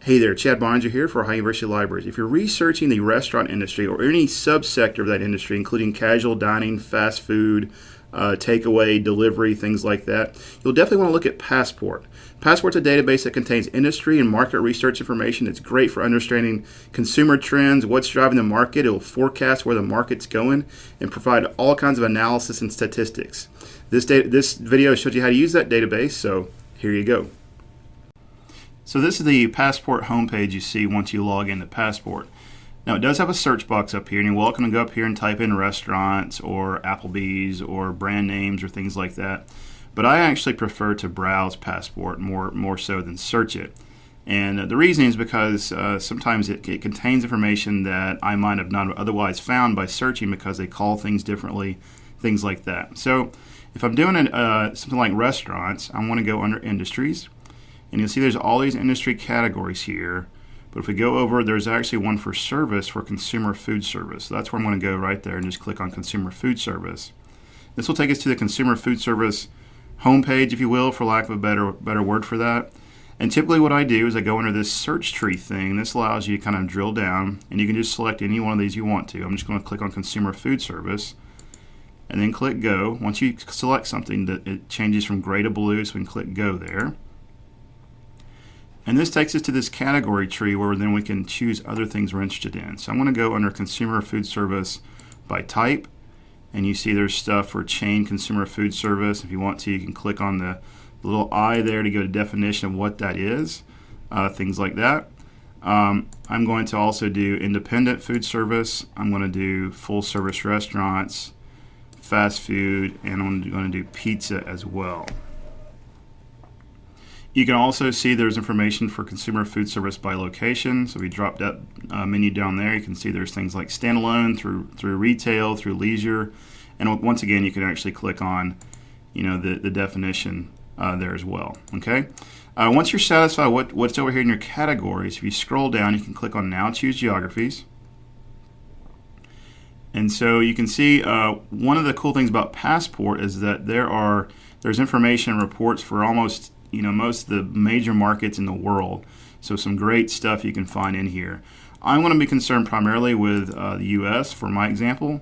Hey there, Chad Bonner here for Ohio University Libraries. If you're researching the restaurant industry or any subsector of that industry, including casual dining, fast food, uh, takeaway, delivery, things like that, you'll definitely want to look at Passport. Passport's a database that contains industry and market research information. It's great for understanding consumer trends, what's driving the market. It'll forecast where the market's going and provide all kinds of analysis and statistics. This, this video shows you how to use that database, so here you go. So this is the Passport homepage you see once you log into Passport. Now it does have a search box up here and you're welcome to go up here and type in restaurants or Applebee's or brand names or things like that. But I actually prefer to browse Passport more, more so than search it. And uh, the reason is because uh, sometimes it, it, contains information that I might have not otherwise found by searching because they call things differently, things like that. So if I'm doing an, uh, something like restaurants, I want to go under industries and you'll see there's all these industry categories here. But if we go over, there's actually one for service for consumer food service. So that's where I'm going to go right there and just click on consumer food service. This will take us to the consumer food service homepage, if you will, for lack of a better better word for that. And typically what I do is I go under this search tree thing. This allows you to kind of drill down and you can just select any one of these you want to. I'm just going to click on consumer food service and then click go. Once you select something, it changes from gray to blue, so we can click go there. And this takes us to this category tree where then we can choose other things we're interested in. So I'm going to go under consumer food service by type. And you see there's stuff for chain consumer food service. If you want to, you can click on the little I there to go to definition of what that is, uh, things like that. Um, I'm going to also do independent food service. I'm going to do full service restaurants, fast food, and I'm going to do pizza as well. You can also see there's information for consumer food service by location. So we dropped that uh, menu down there, you can see there's things like standalone through through retail, through leisure, and once again, you can actually click on, you know, the, the definition uh, there as well. Okay. Uh, once you're satisfied what, what's over here in your categories, if you scroll down, you can click on Now Choose Geographies. And so you can see uh, one of the cool things about Passport is that there are there's information reports for almost you know most of the major markets in the world. So some great stuff you can find in here. I'm going to be concerned primarily with uh, the U.S. for my example,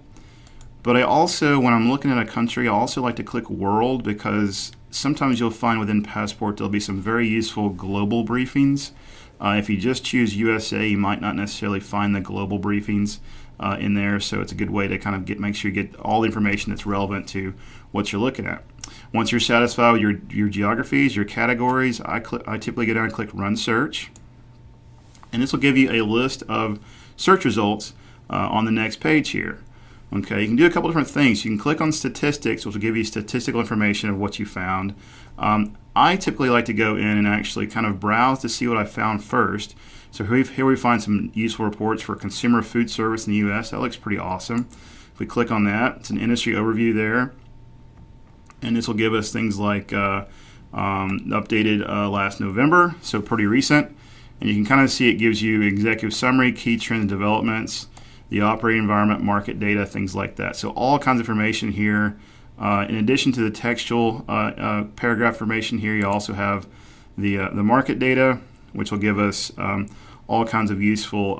but I also, when I'm looking at a country, I also like to click World because sometimes you'll find within Passport there'll be some very useful global briefings. Uh, if you just choose USA, you might not necessarily find the global briefings uh, in there, so it's a good way to kind of get make sure you get all the information that's relevant to what you're looking at. Once you're satisfied with your, your geographies, your categories, I, I typically go down and click Run Search. And this will give you a list of search results uh, on the next page here. Okay, you can do a couple different things. You can click on statistics, which will give you statistical information of what you found. Um, I typically like to go in and actually kind of browse to see what I found first. So here, here we find some useful reports for consumer food service in the U.S. That looks pretty awesome. If we click on that, it's an industry overview there and this will give us things like uh, um, updated uh, last November, so pretty recent. And you can kind of see it gives you executive summary, key trends, developments, the operating environment, market data, things like that. So all kinds of information here. Uh, in addition to the textual uh, uh, paragraph information here, you also have the, uh, the market data, which will give us um, all kinds of useful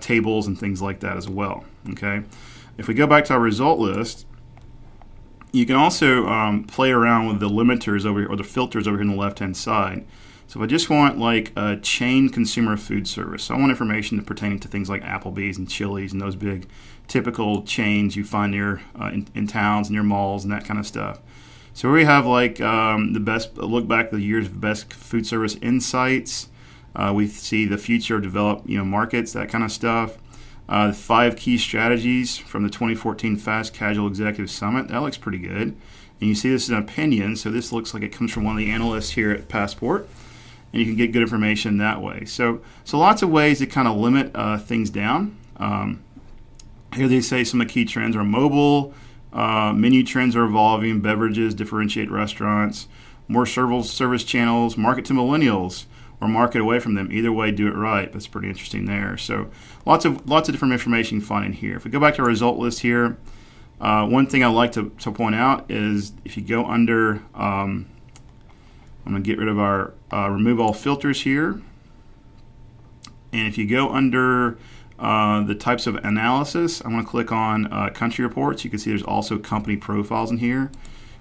tables and things like that as well. Okay. If we go back to our result list, you can also um, play around with the limiters over here, or the filters over here on the left-hand side. So if I just want like a chain consumer food service, so I want information pertaining to things like Applebee's and Chili's and those big typical chains you find near uh, in, in, towns, and near malls, and that kind of stuff. So we have like um, the best look back the years of best food service insights. Uh, we see the future of developed you know markets, that kind of stuff. Uh, five key strategies from the 2014 Fast Casual Executive Summit. That looks pretty good. And you see this is an opinion, so this looks like it comes from one of the analysts here at Passport. And you can get good information that way. So, so lots of ways to kind of limit uh, things down. Um, here they say some of the key trends are mobile, uh, menu trends are evolving, beverages differentiate restaurants, more service channels, market to millennials, or market away from them. Either way, do it right. That's pretty interesting there. So lots of lots of different information you find in here. If we go back to our result list here, uh, one thing I like to, to point out is if you go under, um, I'm going to get rid of our uh, remove all filters here. And if you go under uh, the types of analysis, I'm going to click on uh, country reports. You can see there's also company profiles in here.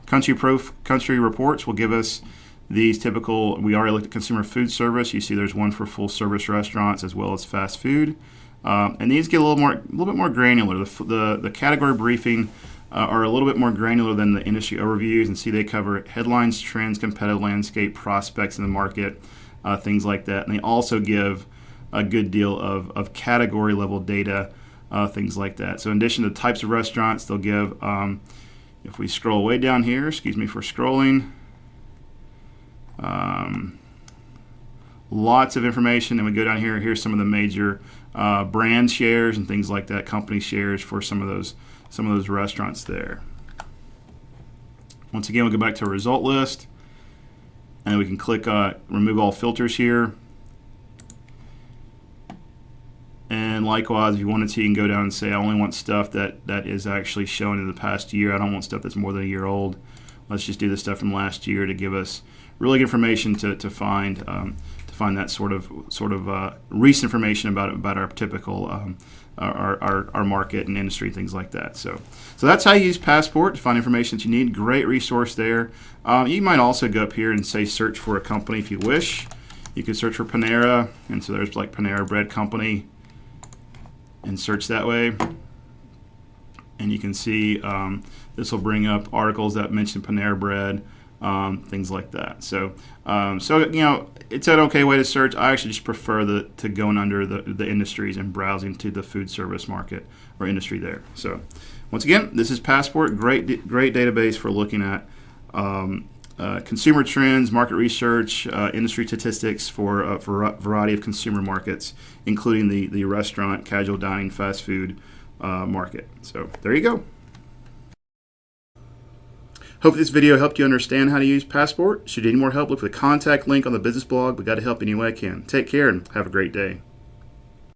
Country, prof- country reports will give us these typical, we already looked at consumer food service. You see there's one for full service restaurants as well as fast food. Um, and these get a little more, a little bit more granular. The, the, the category briefing uh, are a little bit more granular than the industry overviews, and see they cover headlines, trends, competitive landscape, prospects in the market, uh, things like that. And they also give a good deal of, of category level data, uh, things like that. So in addition to types of restaurants, they'll give. Um, if we scroll way down here, excuse me for scrolling. Um, lots of information. And we go down here. Here's some of the major uh, brand shares and things like that, company shares for some of those some of those restaurants there. Once again, we'll go back to a result list, and we can click uh, remove all filters here. And likewise, if you wanted to, you can go down and say, I only want stuff that, that is actually shown in the past year. I don't want stuff that's more than a year old. Let's just do the stuff from last year to give us really good information to, to find um, to find that sort of sort of uh, recent information about about our typical um, our, our, our market and industry things like that. So so that's how you use Passport to find information that you need. Great resource there. Um, you might also go up here and say search for a company if you wish. You could search for Panera, and so there's like Panera Bread Company, and search that way. And you can see um, this will bring up articles that mention Panera Bread um, things like that. So, um, so you know, it's an okay way to search. I actually just prefer the to going under the, the industries and browsing to the food service market or industry there. So, once again, this is Passport, great great database for looking at. Um, uh, consumer trends, market research, uh, industry statistics for a variety of consumer markets, including the, the restaurant, casual dining, fast food uh, market. So there you go. Hope this video helped you understand how to use Passport. Should you need more help, look for the contact link on the business blog. We got to help any way I can. Take care and have a great day.